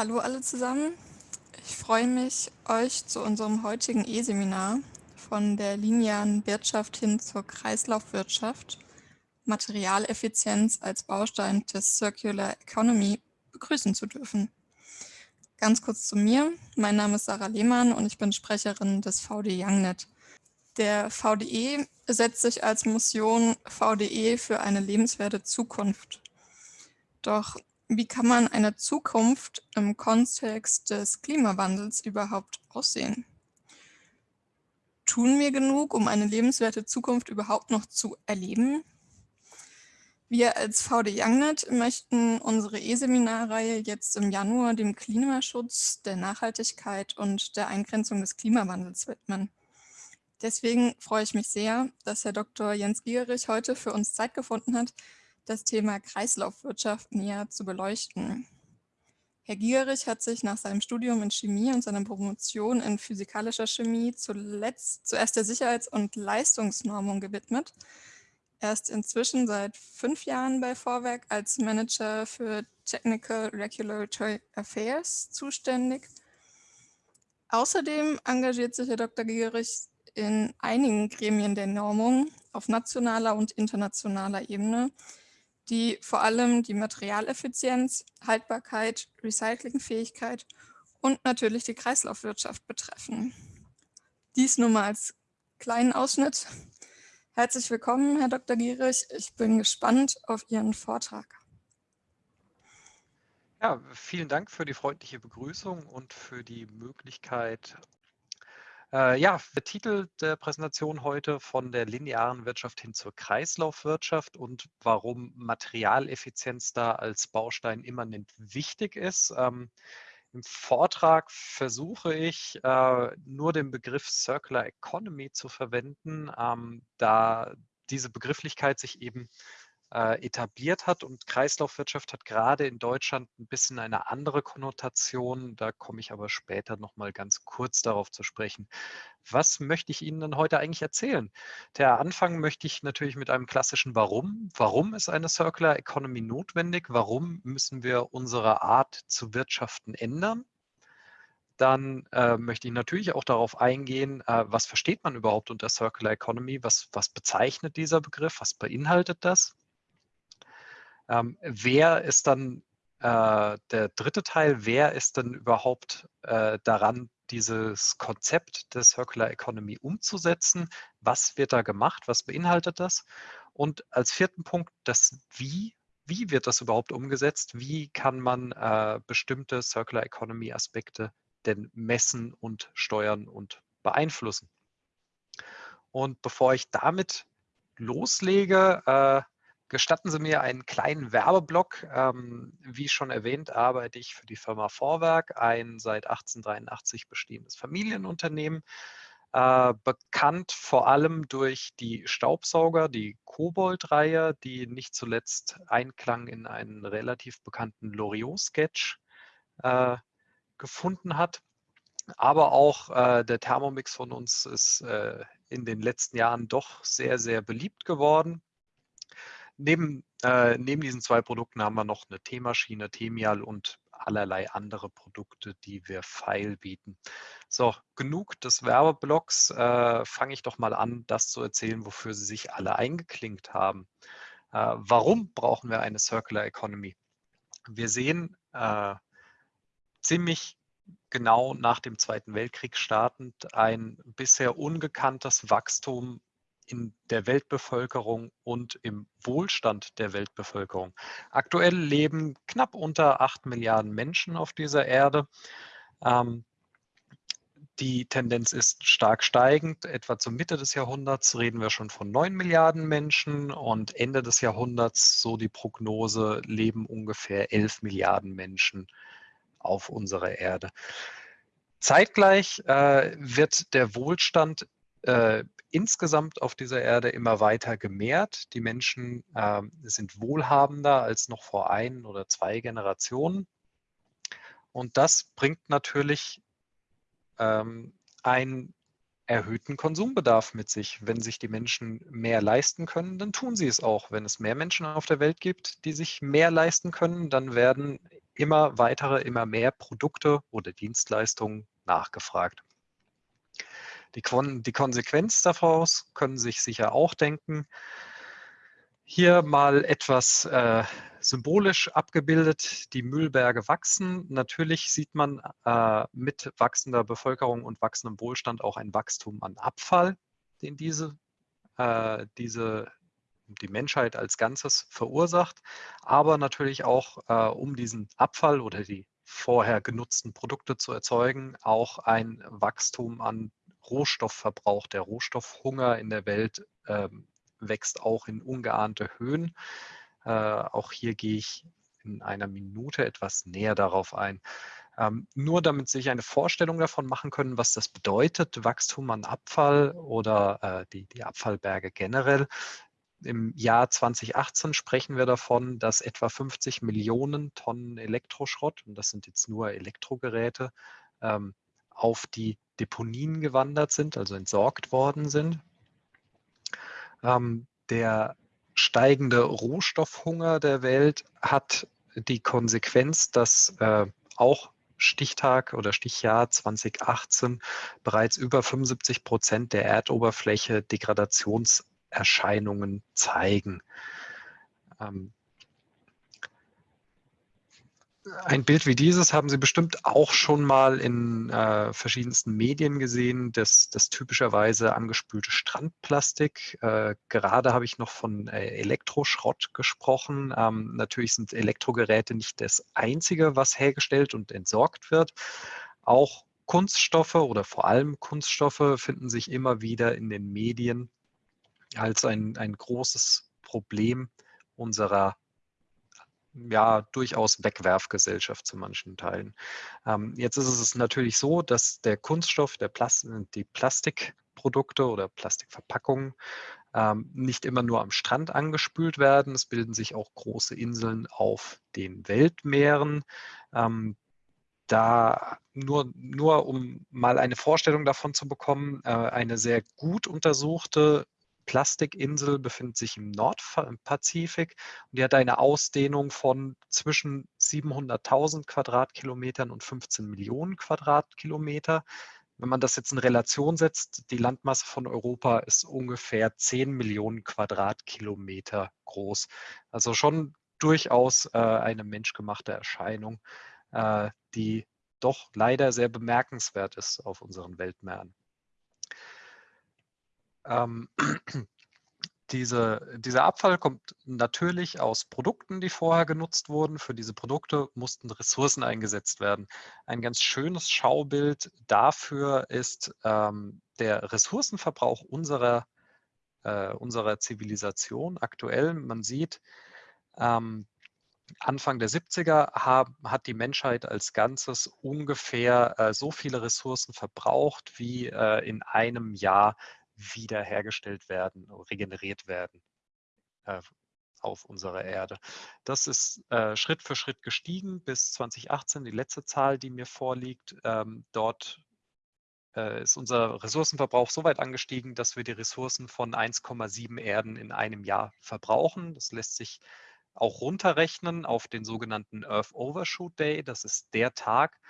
Hallo alle zusammen. Ich freue mich, euch zu unserem heutigen E-Seminar von der linearen Wirtschaft hin zur Kreislaufwirtschaft, Materialeffizienz als Baustein des Circular Economy begrüßen zu dürfen. Ganz kurz zu mir. Mein Name ist Sarah Lehmann und ich bin Sprecherin des VD YoungNet. Der VDE setzt sich als Mission VDE für eine lebenswerte Zukunft. Doch wie kann man eine Zukunft im Kontext des Klimawandels überhaupt aussehen? Tun wir genug, um eine lebenswerte Zukunft überhaupt noch zu erleben? Wir als VD YoungNet möchten unsere E-Seminarreihe jetzt im Januar dem Klimaschutz, der Nachhaltigkeit und der Eingrenzung des Klimawandels widmen. Deswegen freue ich mich sehr, dass Herr Dr. Jens Gierich heute für uns Zeit gefunden hat, das Thema Kreislaufwirtschaft näher zu beleuchten. Herr Gierich hat sich nach seinem Studium in Chemie und seiner Promotion in physikalischer Chemie zuletzt zuerst der Sicherheits- und Leistungsnormung gewidmet. Er ist inzwischen seit fünf Jahren bei Vorwerk als Manager für Technical Regulatory Affairs zuständig. Außerdem engagiert sich Herr Dr. Gierich in einigen Gremien der Normung auf nationaler und internationaler Ebene, die vor allem die Materialeffizienz, Haltbarkeit, Recyclingfähigkeit und natürlich die Kreislaufwirtschaft betreffen. Dies nur mal als kleinen Ausschnitt. Herzlich willkommen, Herr Dr. Gierig. Ich bin gespannt auf Ihren Vortrag. Ja, vielen Dank für die freundliche Begrüßung und für die Möglichkeit, äh, ja, der Titel der Präsentation heute von der linearen Wirtschaft hin zur Kreislaufwirtschaft und warum Materialeffizienz da als Baustein immanent wichtig ist. Ähm, Im Vortrag versuche ich äh, nur den Begriff Circular Economy zu verwenden, ähm, da diese Begrifflichkeit sich eben äh, etabliert hat. Und Kreislaufwirtschaft hat gerade in Deutschland ein bisschen eine andere Konnotation. Da komme ich aber später noch mal ganz kurz darauf zu sprechen. Was möchte ich Ihnen denn heute eigentlich erzählen? Der Anfang möchte ich natürlich mit einem klassischen Warum. Warum ist eine Circular Economy notwendig? Warum müssen wir unsere Art zu wirtschaften ändern? dann äh, möchte ich natürlich auch darauf eingehen, äh, was versteht man überhaupt unter Circular Economy? Was, was bezeichnet dieser Begriff? Was beinhaltet das? Ähm, wer ist dann äh, der dritte Teil, wer ist denn überhaupt äh, daran, dieses Konzept der Circular Economy umzusetzen? Was wird da gemacht? Was beinhaltet das? Und als vierten Punkt das Wie. Wie wird das überhaupt umgesetzt? Wie kann man äh, bestimmte Circular Economy Aspekte denn messen und steuern und beeinflussen? Und bevor ich damit loslege, äh, Gestatten Sie mir einen kleinen Werbeblock. Ähm, wie schon erwähnt, arbeite ich für die Firma Vorwerk, ein seit 1883 bestehendes Familienunternehmen. Äh, bekannt vor allem durch die Staubsauger, die Kobold-Reihe, die nicht zuletzt Einklang in einen relativ bekannten Loriot-Sketch äh, gefunden hat. Aber auch äh, der Thermomix von uns ist äh, in den letzten Jahren doch sehr, sehr beliebt geworden neben, äh, neben diesen zwei Produkten haben wir noch eine Teemaschine, Temial und allerlei andere Produkte, die wir Feil bieten. So, genug des Werbeblocks. Äh, Fange ich doch mal an, das zu erzählen, wofür Sie sich alle eingeklinkt haben. Äh, warum brauchen wir eine Circular Economy? Wir sehen äh, ziemlich genau nach dem Zweiten Weltkrieg startend ein bisher ungekanntes Wachstum in der Weltbevölkerung und im Wohlstand der Weltbevölkerung. Aktuell leben knapp unter 8 Milliarden Menschen auf dieser Erde. Ähm, die Tendenz ist stark steigend. Etwa zur Mitte des Jahrhunderts reden wir schon von 9 Milliarden Menschen und Ende des Jahrhunderts, so die Prognose, leben ungefähr 11 Milliarden Menschen auf unserer Erde. Zeitgleich äh, wird der Wohlstand äh, insgesamt auf dieser Erde immer weiter gemehrt. Die Menschen äh, sind wohlhabender als noch vor ein oder zwei Generationen. Und das bringt natürlich ähm, ein erhöhten Konsumbedarf mit sich. Wenn sich die Menschen mehr leisten können, dann tun sie es auch. Wenn es mehr Menschen auf der Welt gibt, die sich mehr leisten können, dann werden immer weitere, immer mehr Produkte oder Dienstleistungen nachgefragt. Die, die Konsequenz daraus können sich sicher auch denken. Hier mal etwas äh, symbolisch abgebildet, die Müllberge wachsen. Natürlich sieht man äh, mit wachsender Bevölkerung und wachsendem Wohlstand auch ein Wachstum an Abfall, den diese, äh, diese die Menschheit als Ganzes verursacht, aber natürlich auch, äh, um diesen Abfall oder die vorher genutzten Produkte zu erzeugen, auch ein Wachstum an Rohstoffverbrauch. Der Rohstoffhunger in der Welt ähm, wächst auch in ungeahnte Höhen. Äh, auch hier gehe ich in einer Minute etwas näher darauf ein. Ähm, nur damit Sie sich eine Vorstellung davon machen können, was das bedeutet, Wachstum an Abfall oder äh, die, die Abfallberge generell. Im Jahr 2018 sprechen wir davon, dass etwa 50 Millionen Tonnen Elektroschrott, und das sind jetzt nur Elektrogeräte, ähm, auf die Deponien gewandert sind, also entsorgt worden sind. Ähm, der steigende Rohstoffhunger der Welt hat die Konsequenz, dass äh, auch Stichtag oder Stichjahr 2018 bereits über 75 Prozent der Erdoberfläche Degradationserscheinungen zeigen. Ähm, ein Bild wie dieses haben Sie bestimmt auch schon mal in äh, verschiedensten Medien gesehen, das, das typischerweise angespülte Strandplastik. Äh, gerade habe ich noch von äh, Elektroschrott gesprochen. Ähm, natürlich sind Elektrogeräte nicht das Einzige, was hergestellt und entsorgt wird. Auch Kunststoffe oder vor allem Kunststoffe finden sich immer wieder in den Medien als ein, ein großes Problem unserer ja durchaus Wegwerfgesellschaft zu manchen Teilen. Ähm, jetzt ist es natürlich so, dass der Kunststoff, der Plast die Plastikprodukte oder Plastikverpackungen ähm, nicht immer nur am Strand angespült werden. Es bilden sich auch große Inseln auf den Weltmeeren. Ähm, da nur, nur um mal eine Vorstellung davon zu bekommen, äh, eine sehr gut untersuchte Plastikinsel befindet sich im Nordpazifik und die hat eine Ausdehnung von zwischen 700.000 Quadratkilometern und 15 Millionen Quadratkilometer. Wenn man das jetzt in Relation setzt, die Landmasse von Europa ist ungefähr 10 Millionen Quadratkilometer groß. Also schon durchaus äh, eine menschgemachte Erscheinung, äh, die doch leider sehr bemerkenswert ist auf unseren Weltmeeren. Ähm, diese, dieser Abfall kommt natürlich aus Produkten, die vorher genutzt wurden. Für diese Produkte mussten Ressourcen eingesetzt werden. Ein ganz schönes Schaubild dafür ist ähm, der Ressourcenverbrauch unserer, äh, unserer Zivilisation aktuell. Man sieht, ähm, Anfang der 70er haben, hat die Menschheit als Ganzes ungefähr äh, so viele Ressourcen verbraucht, wie äh, in einem Jahr wiederhergestellt werden, regeneriert werden äh, auf unserer Erde. Das ist äh, Schritt für Schritt gestiegen bis 2018, die letzte Zahl, die mir vorliegt. Ähm, dort äh, ist unser Ressourcenverbrauch so weit angestiegen, dass wir die Ressourcen von 1,7 Erden in einem Jahr verbrauchen. Das lässt sich auch runterrechnen auf den sogenannten Earth Overshoot Day. Das ist der Tag,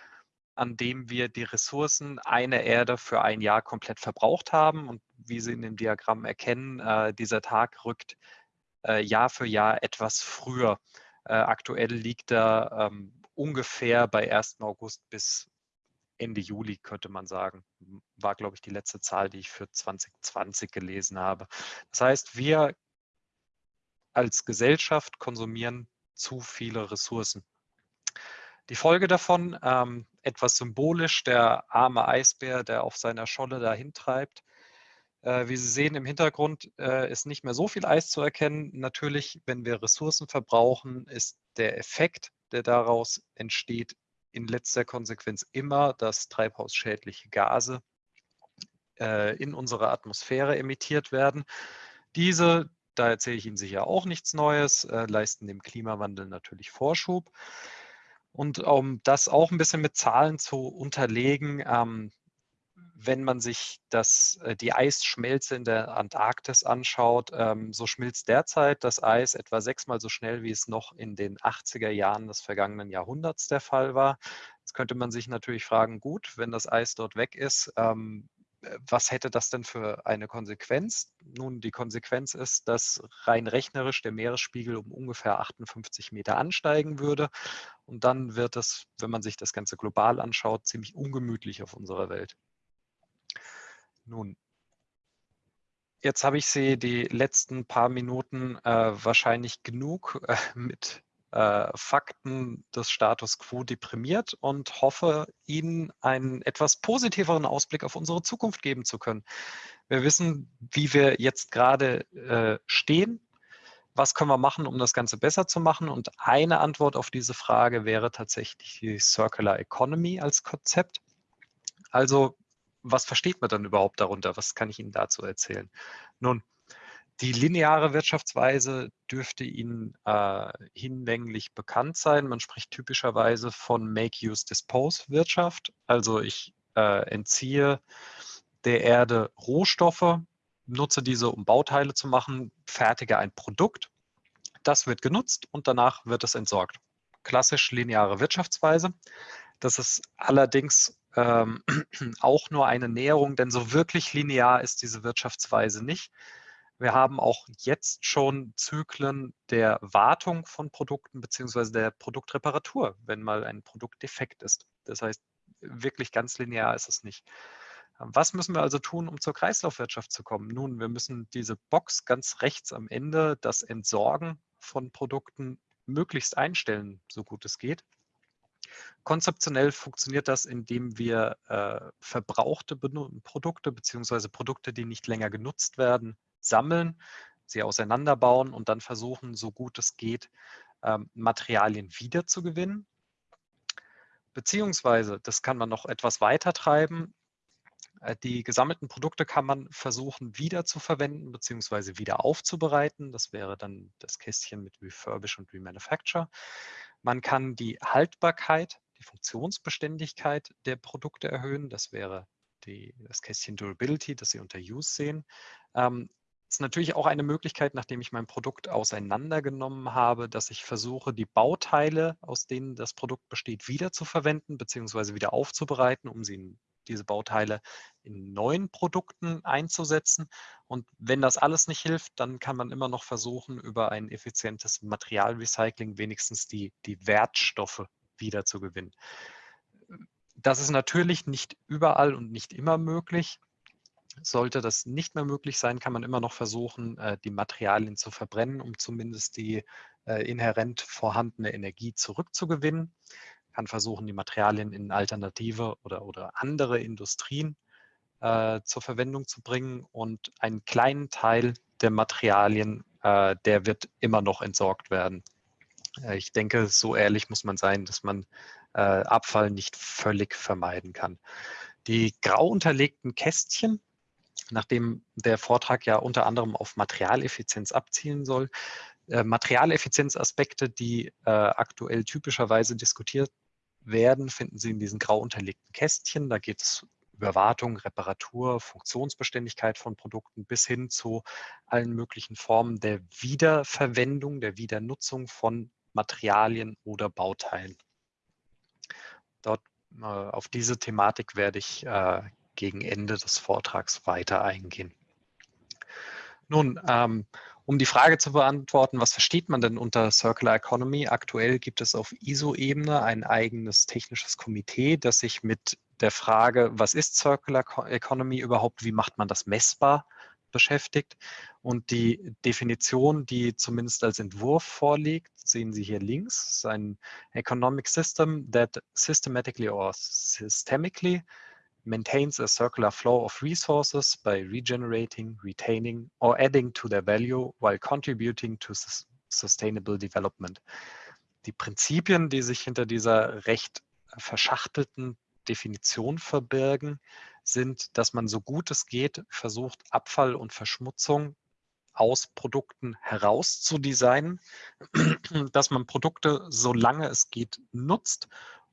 an dem wir die Ressourcen einer Erde für ein Jahr komplett verbraucht haben. Und wie Sie in dem Diagramm erkennen, äh, dieser Tag rückt äh, Jahr für Jahr etwas früher. Äh, aktuell liegt er ähm, ungefähr bei 1. August bis Ende Juli, könnte man sagen. War, glaube ich, die letzte Zahl, die ich für 2020 gelesen habe. Das heißt, wir als Gesellschaft konsumieren zu viele Ressourcen. Die Folge davon, ähm, etwas symbolisch, der arme Eisbär, der auf seiner Scholle dahin treibt. Äh, wie Sie sehen im Hintergrund äh, ist nicht mehr so viel Eis zu erkennen. Natürlich, wenn wir Ressourcen verbrauchen, ist der Effekt, der daraus entsteht, in letzter Konsequenz immer, dass treibhausschädliche Gase äh, in unserer Atmosphäre emittiert werden. Diese, da erzähle ich Ihnen sicher auch nichts Neues, äh, leisten dem Klimawandel natürlich Vorschub. Und um das auch ein bisschen mit Zahlen zu unterlegen, ähm, wenn man sich das, äh, die Eisschmelze in der Antarktis anschaut, ähm, so schmilzt derzeit das Eis etwa sechsmal so schnell, wie es noch in den 80er Jahren des vergangenen Jahrhunderts der Fall war. Jetzt könnte man sich natürlich fragen, gut, wenn das Eis dort weg ist, ähm, äh, was hätte das denn für eine Konsequenz? Nun, die Konsequenz ist, dass rein rechnerisch der Meeresspiegel um ungefähr 58 Meter ansteigen würde. Und dann wird es, wenn man sich das Ganze global anschaut, ziemlich ungemütlich auf unserer Welt. Nun, jetzt habe ich Sie die letzten paar Minuten äh, wahrscheinlich genug äh, mit äh, Fakten des Status quo deprimiert und hoffe, Ihnen einen etwas positiveren Ausblick auf unsere Zukunft geben zu können. Wir wissen, wie wir jetzt gerade äh, stehen. Was können wir machen, um das Ganze besser zu machen? Und eine Antwort auf diese Frage wäre tatsächlich die Circular Economy als Konzept. Also was versteht man dann überhaupt darunter? Was kann ich Ihnen dazu erzählen? Nun, die lineare Wirtschaftsweise dürfte Ihnen äh, hinlänglich bekannt sein. Man spricht typischerweise von Make-Use-Dispose-Wirtschaft. Also ich äh, entziehe der Erde Rohstoffe, nutze diese, um Bauteile zu machen, fertige ein Produkt. Das wird genutzt und danach wird es entsorgt. Klassisch lineare Wirtschaftsweise. Das ist allerdings ähm, auch nur eine Näherung, denn so wirklich linear ist diese Wirtschaftsweise nicht. Wir haben auch jetzt schon Zyklen der Wartung von Produkten beziehungsweise der Produktreparatur, wenn mal ein Produkt defekt ist. Das heißt, wirklich ganz linear ist es nicht. Was müssen wir also tun, um zur Kreislaufwirtschaft zu kommen? Nun, wir müssen diese Box ganz rechts am Ende, das Entsorgen von Produkten, möglichst einstellen, so gut es geht. Konzeptionell funktioniert das, indem wir äh, verbrauchte Produkte beziehungsweise Produkte, die nicht länger genutzt werden, sammeln, sie auseinanderbauen und dann versuchen, so gut es geht, ähm, Materialien wiederzugewinnen. Beziehungsweise, das kann man noch etwas weiter treiben, äh, die gesammelten Produkte kann man versuchen wieder zu verwenden bzw. wieder aufzubereiten. Das wäre dann das Kästchen mit Refurbish und Remanufacture. Man kann die Haltbarkeit, die Funktionsbeständigkeit der Produkte erhöhen. Das wäre die, das Kästchen Durability, das Sie unter Use sehen. Ähm, ist natürlich auch eine Möglichkeit, nachdem ich mein Produkt auseinandergenommen habe, dass ich versuche, die Bauteile, aus denen das Produkt besteht, wieder zu verwenden bzw. wieder aufzubereiten, um sie in diese Bauteile in neuen Produkten einzusetzen. Und wenn das alles nicht hilft, dann kann man immer noch versuchen, über ein effizientes Materialrecycling wenigstens die, die Wertstoffe wiederzugewinnen. Das ist natürlich nicht überall und nicht immer möglich. Sollte das nicht mehr möglich sein, kann man immer noch versuchen, äh, die Materialien zu verbrennen, um zumindest die äh, inhärent vorhandene Energie zurückzugewinnen kann versuchen, die Materialien in alternative oder, oder andere Industrien äh, zur Verwendung zu bringen. Und einen kleinen Teil der Materialien, der wird immer noch entsorgt werden. Ich denke, so ehrlich muss man sein, dass man Abfall nicht völlig vermeiden kann. Die grau unterlegten Kästchen, nachdem der Vortrag ja unter anderem auf Materialeffizienz abzielen soll, äh, Materialeffizienzaspekte, die äh, aktuell typischerweise diskutiert werden, finden Sie in diesen grau unterlegten Kästchen. Da geht es über Wartung, Reparatur, Funktionsbeständigkeit von Produkten bis hin zu allen möglichen Formen der Wiederverwendung, der Wiedernutzung von Materialien oder Bauteilen. Dort äh, auf diese Thematik werde ich äh, gegen Ende des Vortrags weiter eingehen. Nun, ähm, um die Frage zu beantworten, was versteht man denn unter Circular Economy? Aktuell gibt es auf ISO-Ebene ein eigenes technisches Komitee, das sich mit der Frage, was ist Circular Economy überhaupt, wie macht man das messbar, beschäftigt. Und die Definition, die zumindest als Entwurf vorliegt, sehen Sie hier links, ist ein Economic System that systematically or systemically maintains a circular flow of resources by regenerating, retaining, or adding to their value while contributing to sustainable development. Die Prinzipien, die sich hinter dieser recht verschachtelten Definition verbirgen, sind, dass man so gut es geht versucht, Abfall und Verschmutzung aus Produkten herauszudesignen, dass man Produkte, solange es geht, nutzt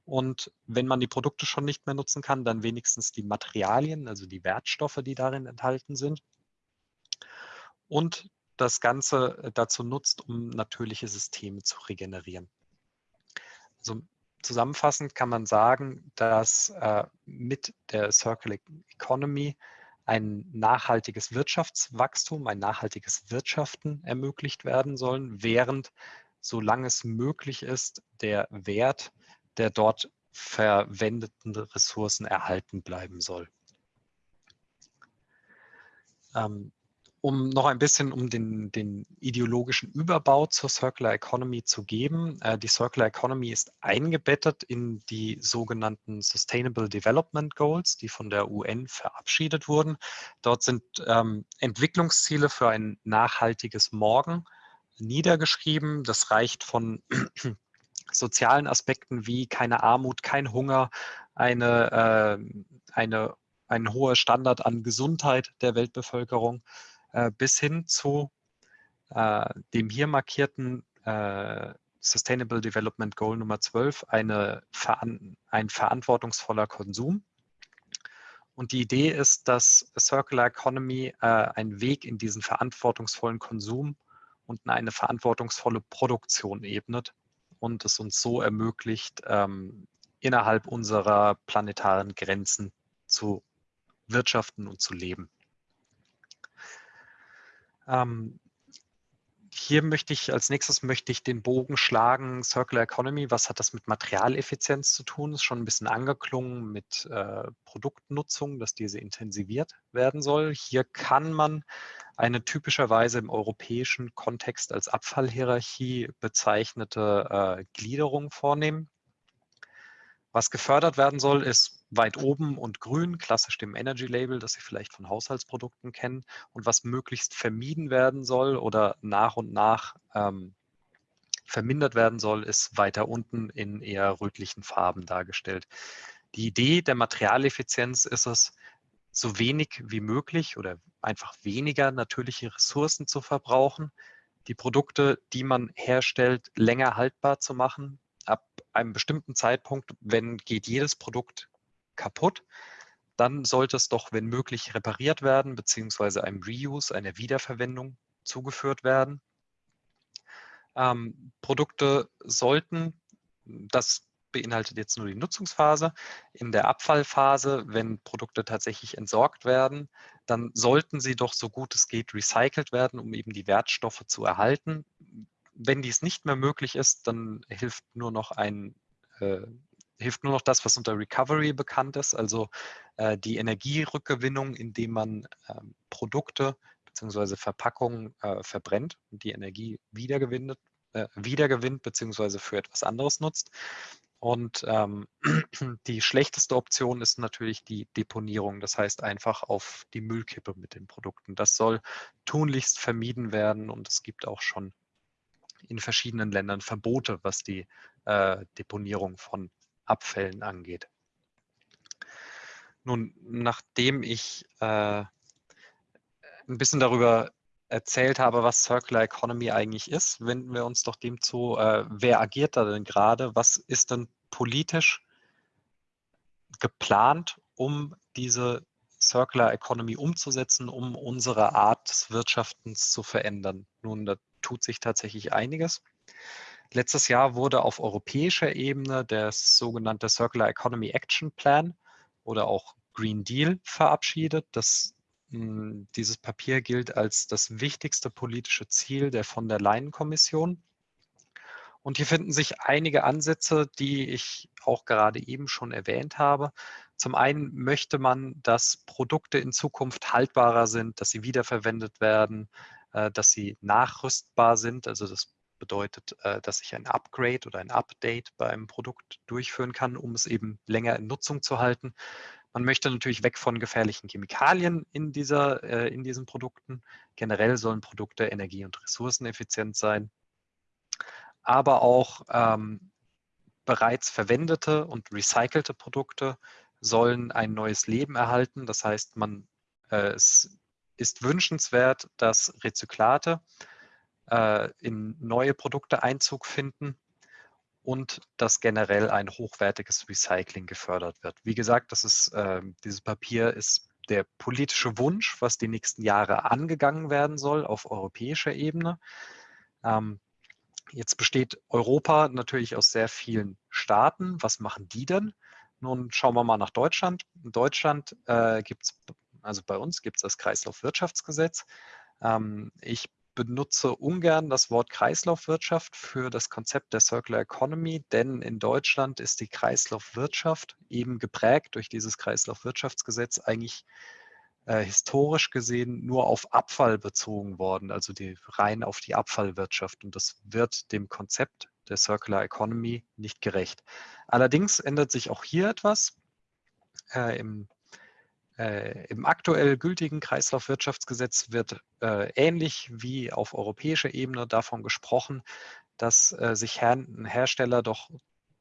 Und wenn man die Produkte schon nicht mehr nutzen kann, dann wenigstens die Materialien, also die Wertstoffe, die darin enthalten sind. Und das Ganze dazu nutzt, um natürliche Systeme zu regenerieren. Also zusammenfassend kann man sagen, dass äh, mit der Circular Economy ein nachhaltiges Wirtschaftswachstum, ein nachhaltiges Wirtschaften ermöglicht werden sollen, während, solange es möglich ist, der Wert der dort verwendeten Ressourcen erhalten bleiben soll. Ähm, um noch ein bisschen um den, den, ideologischen Überbau zur Circular Economy zu geben. Äh, die Circular Economy ist eingebettet in die sogenannten Sustainable Development Goals, die von der UN verabschiedet wurden. Dort sind ähm, Entwicklungsziele für ein nachhaltiges Morgen niedergeschrieben. Das reicht von sozialen Aspekten wie keine Armut, kein Hunger, eine, äh, eine, ein hoher Standard an Gesundheit der Weltbevölkerung äh, bis hin zu äh, dem hier markierten äh, Sustainable Development Goal Nummer 12, eine, ein verantwortungsvoller Konsum. Und die Idee ist, dass Circular Economy äh, einen Weg in diesen verantwortungsvollen Konsum und eine verantwortungsvolle Produktion ebnet und es uns so ermöglicht, ähm, innerhalb unserer planetaren Grenzen zu wirtschaften und zu leben. Ähm, hier möchte ich, als nächstes möchte ich den Bogen schlagen, Circular Economy, was hat das mit Materialeffizienz zu tun? Ist schon ein bisschen angeklungen mit äh, Produktnutzung, dass diese intensiviert werden soll. Hier kann man eine typischerweise im europäischen Kontext als Abfallhierarchie bezeichnete äh, Gliederung vornehmen. Was gefördert werden soll, ist weit oben und grün, klassisch dem Energy Label, das Sie vielleicht von Haushaltsprodukten kennen. Und was möglichst vermieden werden soll oder nach und nach ähm, vermindert werden soll, ist weiter unten in eher rötlichen Farben dargestellt. Die Idee der Materialeffizienz ist es, so wenig wie möglich oder einfach weniger natürliche Ressourcen zu verbrauchen, die Produkte, die man herstellt, länger haltbar zu machen. Ab einem bestimmten Zeitpunkt, wenn geht jedes Produkt kaputt, dann sollte es doch, wenn möglich, repariert werden, beziehungsweise einem Reuse, einer Wiederverwendung zugeführt werden. Ähm, Produkte sollten, das beinhaltet jetzt nur die Nutzungsphase. In der Abfallphase, wenn Produkte tatsächlich entsorgt werden, dann sollten sie doch so gut es geht recycelt werden, um eben die Wertstoffe zu erhalten. Wenn dies nicht mehr möglich ist, dann hilft nur noch ein äh, hilft nur noch das, was unter Recovery bekannt ist, also äh, die Energierückgewinnung, indem man äh, Produkte bzw. Verpackungen verbrennt und die Energie wiedergewinnt, äh, wiedergewinnt bzw. für etwas anderes nutzt. Und ähm, die schlechteste Option ist natürlich die Deponierung, das heißt einfach auf die Müllkippe mit den Produkten. Das soll tunlichst vermieden werden und es gibt auch schon in verschiedenen Ländern Verbote, was die äh, Deponierung von Abfällen angeht. Nun, nachdem ich äh, ein bisschen darüber erzählt habe, was Circular Economy eigentlich ist, wenden wir uns doch dem zu, äh, wer agiert da denn gerade? Was ist denn politisch geplant, um diese Circular Economy umzusetzen, um unsere Art des Wirtschaftens zu verändern? Nun, da tut sich tatsächlich einiges. Letztes Jahr wurde auf europäischer Ebene der sogenannte Circular Economy Action Plan oder auch Green Deal verabschiedet. Das dieses Papier gilt als das wichtigste politische Ziel der von der Leyen-Kommission. Und hier finden sich einige Ansätze, die ich auch gerade eben schon erwähnt habe. Zum einen möchte man, dass Produkte in Zukunft haltbarer sind, dass sie wiederverwendet werden, äh, dass sie nachrüstbar sind. Also das bedeutet, äh, dass ich ein Upgrade oder ein Update beim Produkt durchführen kann, um es eben länger in Nutzung zu halten. Man möchte natürlich weg von gefährlichen Chemikalien in, dieser, äh, in diesen Produkten. Generell sollen Produkte energie- und ressourceneffizient sein. Aber auch ähm, bereits verwendete und recycelte Produkte sollen ein neues Leben erhalten. Das heißt, man, äh, es ist wünschenswert, dass Rezyklate äh, in neue Produkte Einzug finden und dass generell ein hochwertiges Recycling gefördert wird. Wie gesagt, das ist, äh, dieses Papier ist der politische Wunsch, was die nächsten Jahre angegangen werden soll auf europäischer Ebene. Ähm, jetzt besteht Europa natürlich aus sehr vielen Staaten. Was machen die denn? Nun schauen wir mal nach Deutschland. In Deutschland äh, gibt es, also bei uns gibt es das Kreislaufwirtschaftsgesetz. Ähm, ich benutze ungern das Wort Kreislaufwirtschaft für das Konzept der Circular Economy, denn in Deutschland ist die Kreislaufwirtschaft eben geprägt durch dieses Kreislaufwirtschaftsgesetz eigentlich äh, historisch gesehen nur auf Abfall bezogen worden, also die, rein auf die Abfallwirtschaft. Und das wird dem Konzept der Circular Economy nicht gerecht. Allerdings ändert sich auch hier etwas. Äh, im Im aktuell gültigen Kreislaufwirtschaftsgesetz wird äh, ähnlich wie auf europäischer Ebene davon gesprochen, dass äh, sich Her Hersteller doch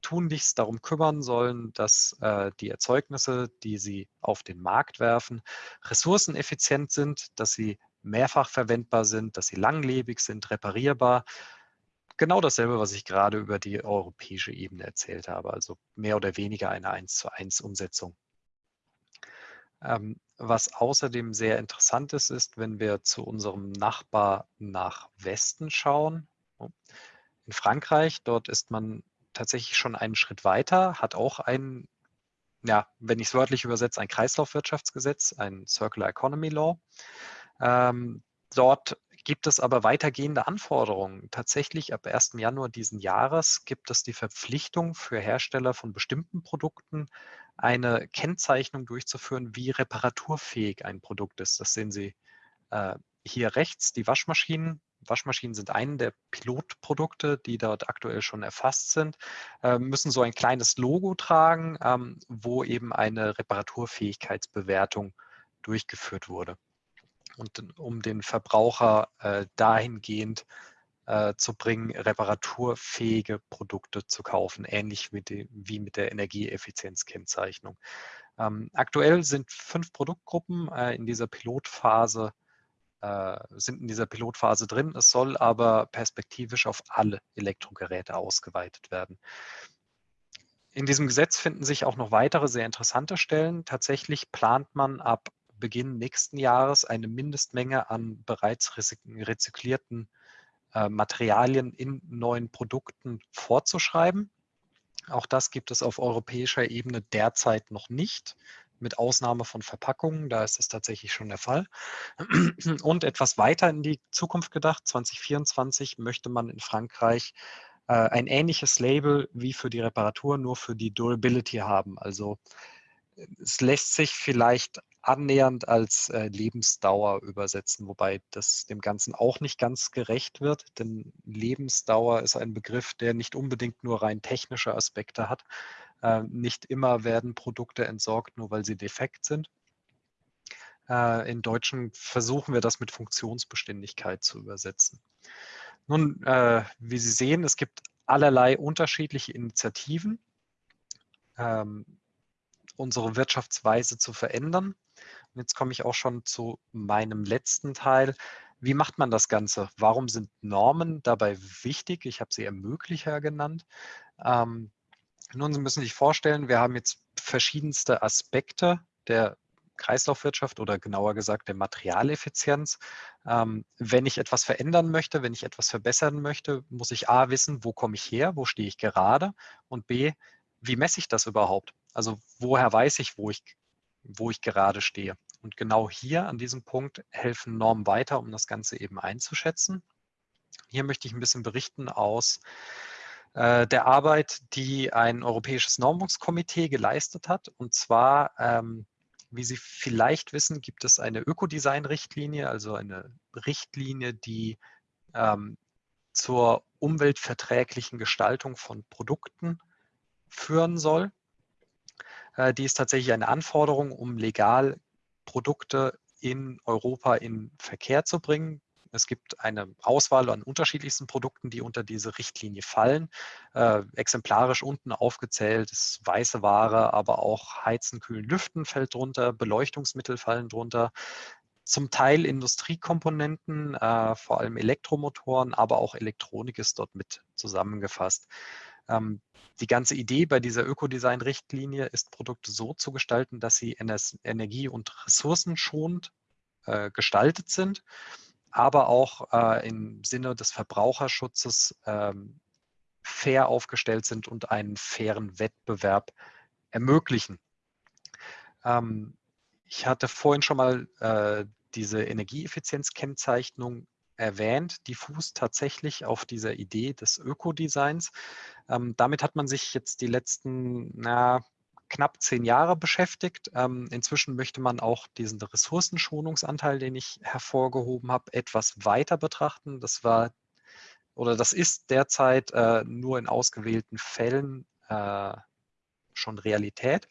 tunlichst darum kümmern sollen, dass äh, die Erzeugnisse, die sie auf den Markt werfen, ressourceneffizient sind, dass sie mehrfach verwendbar sind, dass sie langlebig sind, reparierbar. Genau dasselbe, was ich gerade über die europäische Ebene erzählt habe, also mehr oder weniger eine 1 zu 1 Umsetzung. Ähm, was außerdem sehr interessant ist, ist, wenn wir zu unserem Nachbar nach Westen schauen. Oh, in Frankreich, dort ist man tatsächlich schon einen Schritt weiter, hat auch ein, ja, wenn ich es wörtlich übersetze, ein Kreislaufwirtschaftsgesetz, ein Circular Economy Law. Ähm, dort gibt es aber weitergehende Anforderungen. Tatsächlich ab 1. Januar diesen Jahres gibt es die Verpflichtung für Hersteller von bestimmten Produkten, eine Kennzeichnung durchzuführen, wie reparaturfähig ein Produkt ist. Das sehen Sie äh, hier rechts, die Waschmaschinen. Waschmaschinen sind eine der Pilotprodukte, die dort aktuell schon erfasst sind, äh, müssen so ein kleines Logo tragen, ähm, wo eben eine Reparaturfähigkeitsbewertung durchgeführt wurde und um den Verbraucher äh, dahingehend äh, zu bringen, reparaturfähige Produkte zu kaufen, ähnlich wie, die, wie mit der Energieeffizienzkennzeichnung. Ähm, aktuell sind fünf Produktgruppen äh, in dieser Pilotphase äh, sind in dieser Pilotphase drin. Es soll aber perspektivisch auf alle Elektrogeräte ausgeweitet werden. In diesem Gesetz finden sich auch noch weitere sehr interessante Stellen. Tatsächlich plant man ab Beginn nächsten Jahres eine Mindestmenge an bereits rezyklierten äh, Materialien in neuen Produkten vorzuschreiben. Auch das gibt es auf europäischer Ebene derzeit noch nicht, mit Ausnahme von Verpackungen, da ist das tatsächlich schon der Fall. Und etwas weiter in die Zukunft gedacht, 2024 möchte man in Frankreich äh, ein ähnliches Label wie für die Reparatur, nur für die Durability haben. Also es lässt sich vielleicht annähernd als äh, Lebensdauer übersetzen, wobei das dem Ganzen auch nicht ganz gerecht wird, denn Lebensdauer ist ein Begriff, der nicht unbedingt nur rein technische Aspekte hat. Äh, nicht immer werden Produkte entsorgt, nur weil sie defekt sind. Äh, in Deutschen versuchen wir das mit Funktionsbeständigkeit zu übersetzen. Nun, äh, wie Sie sehen, es gibt allerlei unterschiedliche Initiativen. Ähm, unsere Wirtschaftsweise zu verändern. Und jetzt komme ich auch schon zu meinem letzten Teil. Wie macht man das Ganze? Warum sind Normen dabei wichtig? Ich habe sie Ermöglicher genannt. Ähm, nun, Sie müssen sich vorstellen, wir haben jetzt verschiedenste Aspekte der Kreislaufwirtschaft oder genauer gesagt der Materialeffizienz. Ähm, wenn ich etwas verändern möchte, wenn ich etwas verbessern möchte, muss ich A wissen, wo komme ich her, wo stehe ich gerade und B, wie messe ich das überhaupt? Also woher weiß ich, wo ich, wo ich gerade stehe? Und genau hier an diesem Punkt helfen Normen weiter, um das Ganze eben einzuschätzen. Hier möchte ich ein bisschen berichten aus äh, der Arbeit, die ein europäisches Normungskomitee geleistet hat. Und zwar, ähm, wie Sie vielleicht wissen, gibt es eine Ökodesign-Richtlinie, also eine Richtlinie, die ähm, zur umweltverträglichen Gestaltung von Produkten führen soll. Äh, die ist tatsächlich eine Anforderung, um legal Produkte in Europa in Verkehr zu bringen. Es gibt eine Auswahl an unterschiedlichsten Produkten, die unter diese Richtlinie fallen. Äh, exemplarisch unten aufgezählt ist weiße Ware, aber auch Heizen, Kühlen, Lüften fällt drunter, Beleuchtungsmittel fallen drunter, zum Teil Industriekomponenten, äh, vor allem Elektromotoren, aber auch Elektronik ist dort mit zusammengefasst. Ähm, die ganze Idee bei dieser Ökodesign-Richtlinie ist, Produkte so zu gestalten, dass sie energie- und ressourcenschonend äh, gestaltet sind, aber auch äh, im Sinne des Verbraucherschutzes ähm, fair aufgestellt sind und einen fairen Wettbewerb ermöglichen. Ähm, ich hatte vorhin schon mal äh, diese Energieeffizienzkennzeichnung erwähnt, die fußt tatsächlich auf dieser Idee des Ökodesigns. Ähm, damit hat man sich jetzt die letzten na, knapp zehn Jahre beschäftigt. Ähm, inzwischen möchte man auch diesen Ressourcenschonungsanteil, den ich hervorgehoben habe, etwas weiter betrachten. Das war oder das ist derzeit äh, nur in ausgewählten Fällen äh, schon Realität.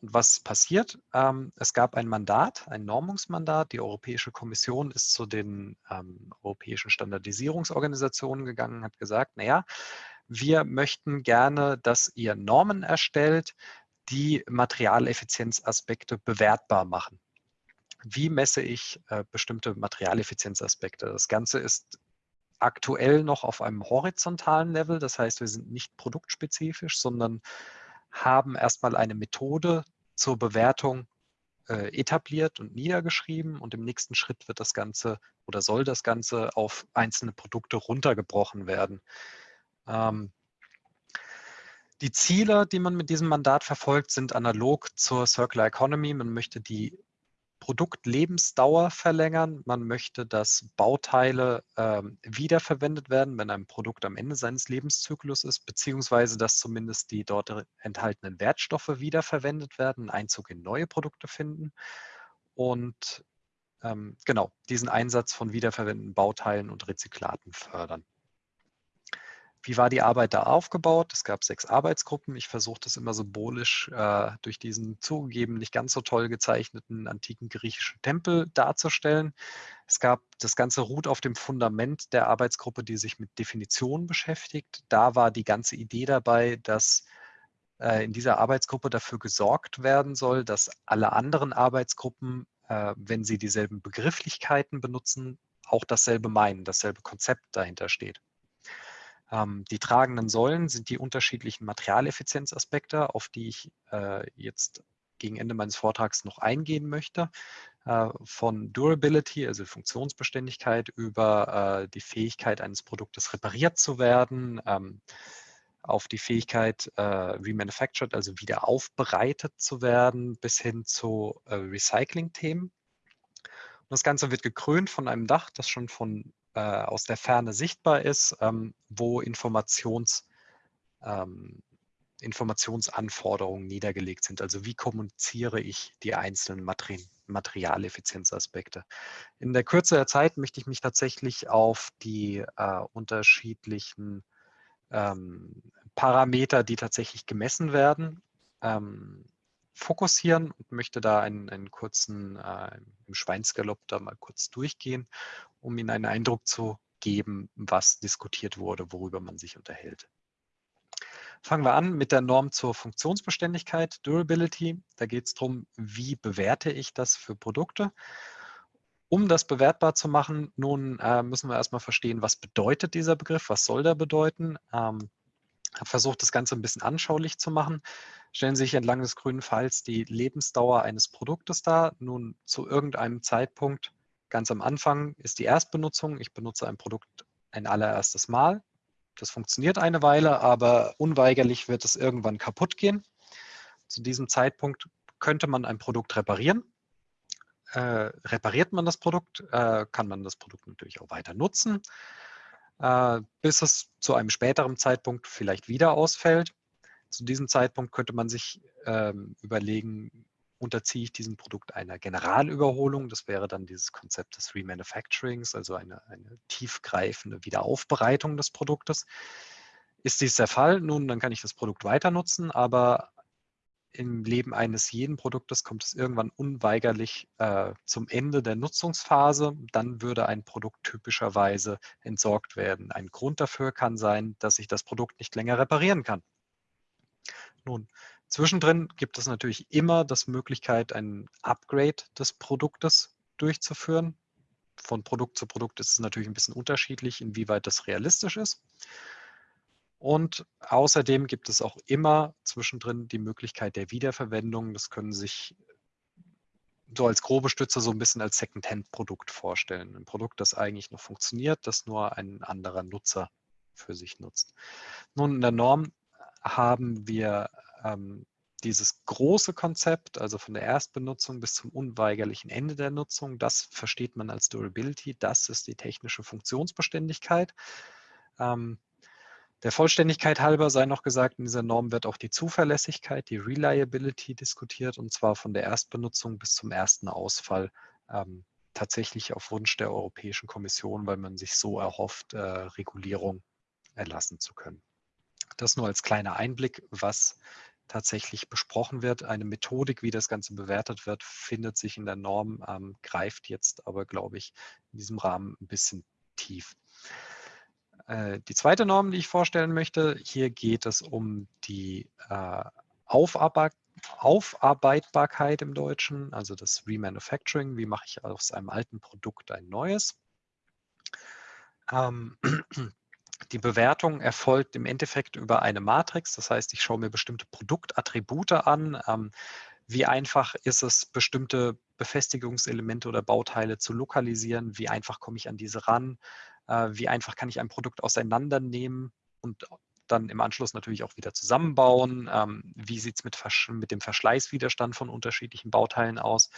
Und was passiert? Ähm, es gab ein Mandat, ein Normungsmandat. Die Europäische Kommission ist zu den ähm, europäischen Standardisierungsorganisationen gegangen, hat gesagt, naja, wir möchten gerne, dass ihr Normen erstellt, die Materialeffizienzaspekte bewertbar machen. Wie messe ich äh, bestimmte Materialeffizienzaspekte? Das Ganze ist aktuell noch auf einem horizontalen Level. Das heißt, wir sind nicht produktspezifisch, sondern haben erstmal eine Methode zur Bewertung äh, etabliert und niedergeschrieben und im nächsten Schritt wird das Ganze oder soll das Ganze auf einzelne Produkte runtergebrochen werden. Ähm, die Ziele, die man mit diesem Mandat verfolgt, sind analog zur Circular Economy. Man möchte die Produktlebensdauer verlängern. Man möchte, dass Bauteile ähm, wiederverwendet werden, wenn ein Produkt am Ende seines Lebenszyklus ist, beziehungsweise dass zumindest die dort enthaltenen Wertstoffe wiederverwendet werden, Einzug in neue Produkte finden. Und ähm, genau, diesen Einsatz von wiederverwendeten Bauteilen und Rezyklaten fördern. Wie war die Arbeit da aufgebaut? Es gab sechs Arbeitsgruppen. Ich versuche das immer symbolisch äh, durch diesen zugegeben nicht ganz so toll gezeichneten antiken griechischen Tempel darzustellen. Es gab das Ganze ruht auf dem Fundament der Arbeitsgruppe, die sich mit Definitionen beschäftigt. Da war die ganze Idee dabei, dass äh, in dieser Arbeitsgruppe dafür gesorgt werden soll, dass alle anderen Arbeitsgruppen, äh, wenn sie dieselben Begrifflichkeiten benutzen, auch dasselbe meinen, dasselbe Konzept dahinter steht. Ähm, die tragenden Säulen sind die unterschiedlichen Materialeffizienzaspekte, auf die ich äh, jetzt gegen Ende meines Vortrags noch eingehen möchte. Äh, von Durability, also Funktionsbeständigkeit, über äh, die Fähigkeit eines Produktes repariert zu werden, ähm, auf die Fähigkeit äh, remanufactured, also wieder aufbereitet zu werden, bis hin zu Recycling-Themen. Das Ganze wird gekrönt von einem Dach, das schon von äh, aus der Ferne sichtbar ist, ähm, wo Informations, ähm, Informationsanforderungen niedergelegt sind. Also wie kommuniziere ich die einzelnen Materi Materialeffizienzaspekte. In der Kürze der Zeit möchte ich mich tatsächlich auf die äh, unterschiedlichen ähm, Parameter, die tatsächlich gemessen werden, ähm, fokussieren und möchte da einen, einen kurzen äh, im Schweinsgalopp da mal kurz durchgehen, um Ihnen einen Eindruck zu geben, was diskutiert wurde, worüber man sich unterhält. Fangen wir an mit der Norm zur Funktionsbeständigkeit, Durability. Da geht es darum, wie bewerte ich das für Produkte. Um das bewertbar zu machen, nun äh, müssen wir erstmal verstehen, was bedeutet dieser Begriff, was soll der bedeuten. Ähm, habe versucht, das Ganze ein bisschen anschaulich zu machen. Stellen Sie sich entlang des grünen Pfeils die Lebensdauer eines Produktes dar. Nun zu irgendeinem Zeitpunkt, ganz am Anfang, ist die Erstbenutzung. Ich benutze ein Produkt ein allererstes Mal. Das funktioniert eine Weile, aber unweigerlich wird es irgendwann kaputt gehen. Zu diesem Zeitpunkt könnte man ein Produkt reparieren. Äh, repariert man das Produkt, äh, kann man das Produkt natürlich auch weiter nutzen äh, bis es zu einem späteren Zeitpunkt vielleicht wieder ausfällt. Zu diesem Zeitpunkt könnte man sich ähm, überlegen, unterziehe ich diesem Produkt einer Generalüberholung. Das wäre dann dieses Konzept des Remanufacturings, also eine, eine tiefgreifende Wiederaufbereitung des Produktes. Ist dies der Fall, nun, dann kann ich das Produkt weiter nutzen, aber im Leben eines jeden Produktes kommt es irgendwann unweigerlich äh, zum Ende der Nutzungsphase. Dann würde ein Produkt typischerweise entsorgt werden. Ein Grund dafür kann sein, dass ich das Produkt nicht länger reparieren kann. Nun, zwischendrin gibt es natürlich immer das Möglichkeit, ein Upgrade des Produktes durchzuführen. Von Produkt zu Produkt ist es natürlich ein bisschen unterschiedlich, inwieweit das realistisch ist. Und außerdem gibt es auch immer zwischendrin die Möglichkeit der Wiederverwendung. Das können sich so als grobe Stütze so ein bisschen als Second-Hand-Produkt vorstellen. Ein Produkt, das eigentlich noch funktioniert, das nur ein anderer Nutzer für sich nutzt. Nun, in der Norm haben wir ähm, dieses große Konzept, also von der Erstbenutzung bis zum unweigerlichen Ende der Nutzung, das versteht man als Durability, das ist die technische Funktionsbeständigkeit. Ähm, der Vollständigkeit halber sei noch gesagt, in dieser Norm wird auch die Zuverlässigkeit, die Reliability diskutiert und zwar von der Erstbenutzung bis zum ersten Ausfall ähm, tatsächlich auf Wunsch der Europäischen Kommission, weil man sich so erhofft, äh, Regulierung erlassen zu können. Das nur als kleiner Einblick, was tatsächlich besprochen wird. Eine Methodik, wie das Ganze bewertet wird, findet sich in der Norm, ähm, greift jetzt aber, glaube ich, in diesem Rahmen ein bisschen tief. Äh, die zweite Norm, die ich vorstellen möchte, hier geht es um die äh, Aufarbeit Aufarbeitbarkeit im Deutschen, also das Remanufacturing. Wie mache ich aus einem alten Produkt ein neues? Ähm, die Bewertung erfolgt im Endeffekt über eine Matrix. Das heißt, ich schaue mir bestimmte Produktattribute an. Ähm, wie einfach ist es, bestimmte Befestigungselemente oder Bauteile zu lokalisieren? Wie einfach komme ich an diese ran? Äh, wie einfach kann ich ein Produkt auseinandernehmen und dann im Anschluss natürlich auch wieder zusammenbauen. Ähm, wie sieht es mit, mit, dem Verschleißwiderstand von unterschiedlichen Bauteilen aus?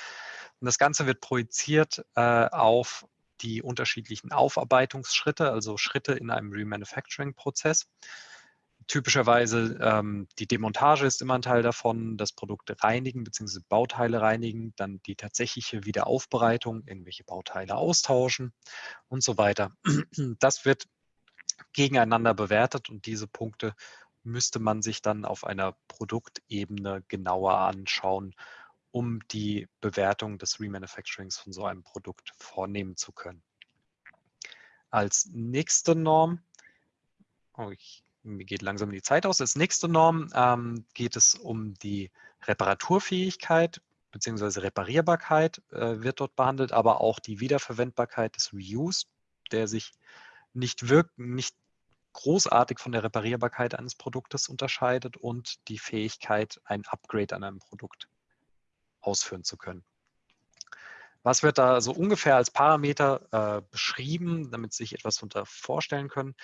Und das Ganze wird projiziert äh, auf die unterschiedlichen Aufarbeitungsschritte, also Schritte in einem Remanufacturing-Prozess. Typischerweise ähm, die Demontage ist immer ein Teil davon, das Produkt reinigen bzw. Bauteile reinigen, dann die tatsächliche Wiederaufbereitung, irgendwelche Bauteile austauschen und so weiter. Das wird gegeneinander bewertet und diese Punkte müsste man sich dann auf einer Produktebene genauer anschauen, um die Bewertung des Remanufacturings von so einem Produkt vornehmen zu können. Als nächste Norm, oh, ich mir geht langsam die Zeit aus. Als nächste Norm ähm, geht es um die Reparaturfähigkeit bzw. Reparierbarkeit äh, wird dort behandelt, aber auch die Wiederverwendbarkeit des Reuse, der sich nicht, wirk nicht großartig von der Reparierbarkeit eines Produktes unterscheidet und die Fähigkeit, ein Upgrade an einem Produkt ausführen zu können. Was wird da so ungefähr als Parameter äh, beschrieben, damit Sie sich etwas darunter vorstellen können?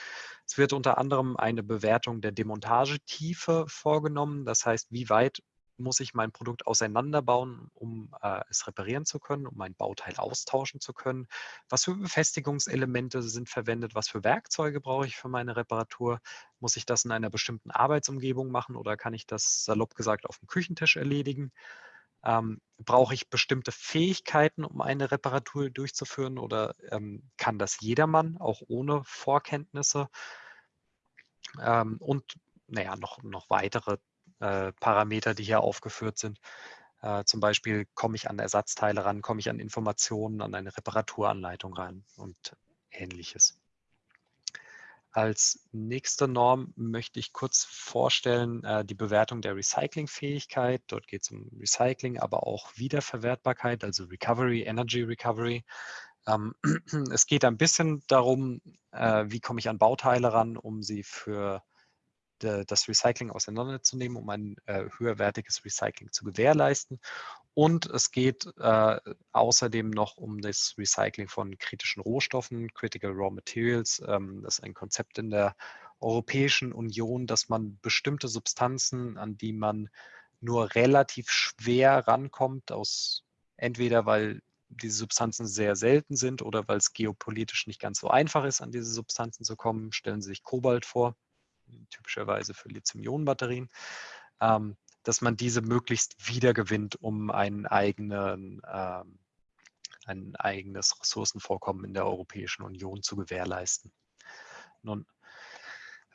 Es wird unter anderem eine Bewertung der Demontagetiefe vorgenommen. Das heißt, wie weit muss ich mein Produkt auseinanderbauen, um äh, es reparieren zu können, um mein Bauteil austauschen zu können? Was für Befestigungselemente sind verwendet? Was für Werkzeuge brauche ich für meine Reparatur? Muss ich das in einer bestimmten Arbeitsumgebung machen oder kann ich das salopp gesagt auf dem Küchentisch erledigen? Ähm, brauche ich bestimmte Fähigkeiten, um eine Reparatur durchzuführen oder ähm, kann das jedermann, auch ohne Vorkenntnisse? Ähm, und naja, noch, noch weitere äh, Parameter, die hier aufgeführt sind. Äh, zum Beispiel komme ich an Ersatzteile ran, komme ich an Informationen, an eine Reparaturanleitung ran und ähnliches. Als nächste Norm möchte ich kurz vorstellen äh, die Bewertung der Recyclingfähigkeit. Dort geht es um Recycling, aber auch Wiederverwertbarkeit, also Recovery, Energy Recovery. Ähm, es geht ein bisschen darum, äh, wie komme ich an Bauteile ran, um sie für das Recycling auseinanderzunehmen, um ein äh, höherwertiges Recycling zu gewährleisten. Und es geht äh, außerdem noch um das Recycling von kritischen Rohstoffen, Critical Raw Materials. Ähm, das ist ein Konzept in der Europäischen Union, dass man bestimmte Substanzen, an die man nur relativ schwer rankommt, aus entweder weil diese Substanzen sehr selten sind oder weil es geopolitisch nicht ganz so einfach ist, an diese Substanzen zu kommen. Stellen Sie sich Kobalt vor typischerweise für Lithium-Ionen-Batterien, ähm, dass man diese möglichst wiedergewinnt, um einen eigenen, ähm, ein eigenes Ressourcenvorkommen in der Europäischen Union zu gewährleisten. Nun,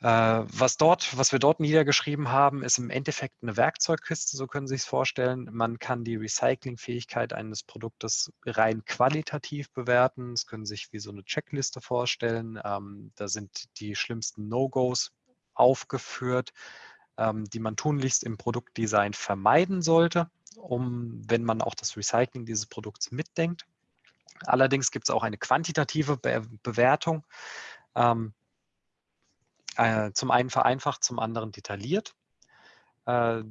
äh, was, dort, was wir dort niedergeschrieben haben, ist im Endeffekt eine Werkzeugkiste, so können Sie sich vorstellen. Man kann die Recyclingfähigkeit eines Produktes rein qualitativ bewerten. Das können Sie sich wie so eine Checkliste vorstellen. Ähm, da sind die schlimmsten No-Gos aufgeführt, ähm, die man tunlichst im Produktdesign vermeiden sollte, um, wenn man auch das Recycling dieses Produkts mitdenkt. Allerdings gibt es auch eine quantitative Be Bewertung. Ähm, äh, zum einen vereinfacht, zum anderen detailliert. Äh,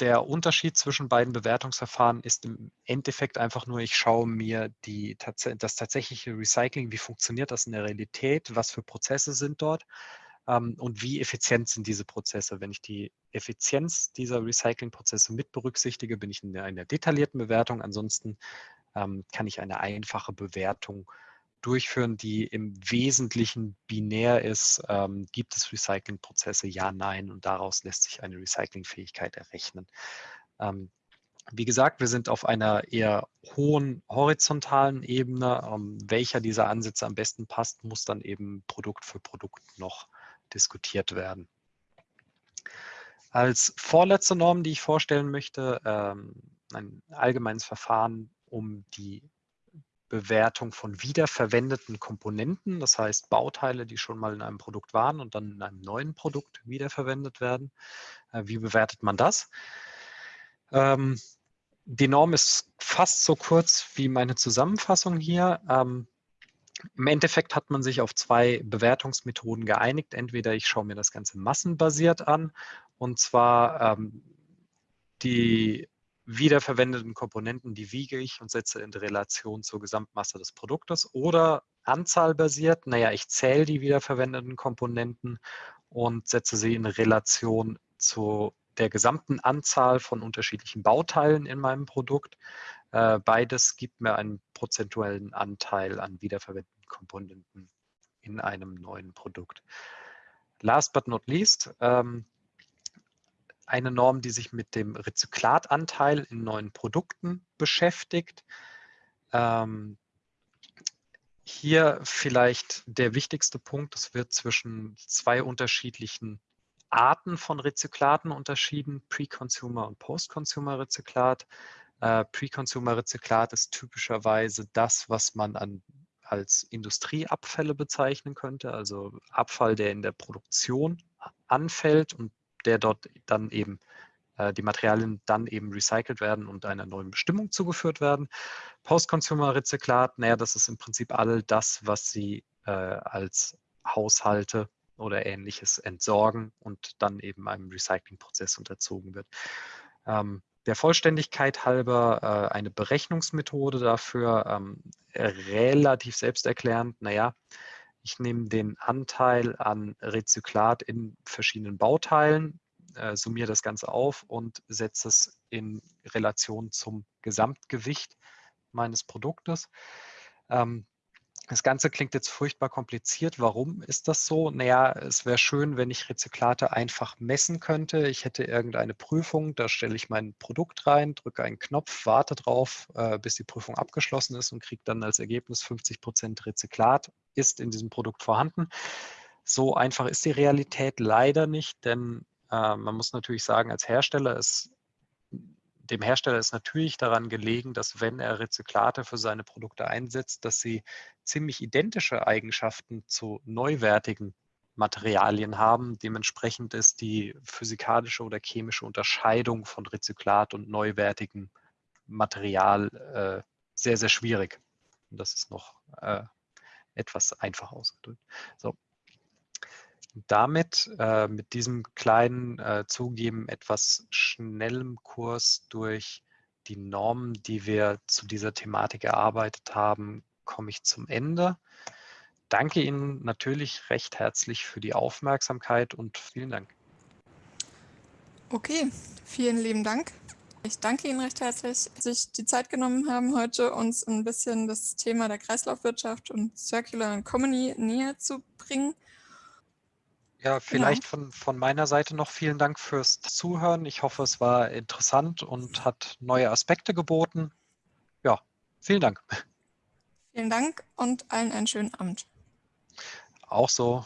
der Unterschied zwischen beiden Bewertungsverfahren ist im Endeffekt einfach nur, ich schaue mir die, das tatsächliche Recycling, wie funktioniert das in der Realität, was für Prozesse sind dort und wie effizient sind diese Prozesse. Wenn ich die Effizienz dieser Recyclingprozesse mit berücksichtige, bin ich in einer detaillierten Bewertung. Ansonsten ähm, kann ich eine einfache Bewertung durchführen, die im Wesentlichen binär ist. Ähm, gibt es Recyclingprozesse? Ja, nein. Und daraus lässt sich eine Recyclingfähigkeit errechnen. Ähm, wie gesagt, wir sind auf einer eher hohen horizontalen Ebene. Ähm, welcher dieser Ansätze am besten passt, muss dann eben Produkt für Produkt noch diskutiert werden. Als vorletzte Norm, die ich vorstellen möchte, ähm, ein allgemeines Verfahren, um die Bewertung von wiederverwendeten Komponenten, das heißt Bauteile, die schon mal in einem Produkt waren und dann in einem neuen Produkt wiederverwendet werden. Äh, wie bewertet man das? Ähm, die Norm ist fast so kurz wie meine Zusammenfassung hier. Im Endeffekt hat man sich auf zwei Bewertungsmethoden geeinigt. Entweder ich schaue mir das Ganze massenbasiert an und zwar ähm, die wiederverwendeten Komponenten, die wiege ich und setze in Relation zur Gesamtmasse des Produktes oder anzahlbasiert, naja, ich zähle die wiederverwendeten Komponenten und setze sie in Relation zu der gesamten Anzahl von unterschiedlichen Bauteilen in meinem Produkt. Äh, beides gibt mir einen prozentuellen Anteil an wiederverwendeten Komponenten in einem neuen Produkt. Last but not least, ähm, eine Norm, die sich mit dem Rezyklatanteil in neuen Produkten beschäftigt. Ähm, hier vielleicht der wichtigste Punkt, es wird zwischen zwei unterschiedlichen Arten von Rezyklaten unterschieden, Pre-Consumer und Post-Consumer-Rezyklat. Äh, Pre-Consumer-Rezyklat ist typischerweise das, was man an, als Industrieabfälle bezeichnen könnte, also Abfall, der in der Produktion anfällt und der dort dann eben äh, die Materialien dann eben recycelt werden und einer neuen Bestimmung zugeführt werden. Post-Consumer-Rezyklat, naja, das ist im Prinzip all das, was Sie äh, als Haushalte oder ähnliches entsorgen und dann eben einem Recyclingprozess unterzogen wird. Ähm, der Vollständigkeit halber äh, eine Berechnungsmethode dafür, ähm, relativ selbsterklärend, naja, ich nehme den Anteil an Rezyklat in verschiedenen Bauteilen, äh, summiere das Ganze auf und setze es in Relation zum Gesamtgewicht meines Produktes. Ähm, das Ganze klingt jetzt furchtbar kompliziert. Warum ist das so? Naja, es wäre schön, wenn ich Rezyklate einfach messen könnte. Ich hätte irgendeine Prüfung, da stelle ich mein Produkt rein, drücke einen Knopf, warte drauf, äh, bis die Prüfung abgeschlossen ist und kriege dann als Ergebnis 50 Prozent Rezyklat ist in diesem Produkt vorhanden. So einfach ist die Realität leider nicht, denn äh, man muss natürlich sagen, als Hersteller ist dem Hersteller ist natürlich daran gelegen, dass wenn er Rezyklate für seine Produkte einsetzt, dass sie ziemlich identische Eigenschaften zu neuwertigen Materialien haben. Dementsprechend ist die physikalische oder chemische Unterscheidung von Rezyklat und neuwertigem Material äh, sehr, sehr schwierig. Und das ist noch äh, etwas einfach ausgedrückt. So. Damit, äh, mit diesem kleinen äh, Zugeben etwas schnellem Kurs durch die Normen, die wir zu dieser Thematik erarbeitet haben, komme ich zum Ende. Danke Ihnen natürlich recht herzlich für die Aufmerksamkeit und vielen Dank. Okay, vielen lieben Dank. Ich danke Ihnen recht herzlich, dass Sie sich die Zeit genommen haben, heute uns ein bisschen das Thema der Kreislaufwirtschaft und Circular Economy näher zu bringen. Ja, genau. vielleicht genau. von, von meiner Seite noch vielen Dank fürs Zuhören. Ich hoffe, es war interessant und hat neue Aspekte geboten. Ja, vielen Dank. Vielen Dank und allen einen schönen Abend. Auch so.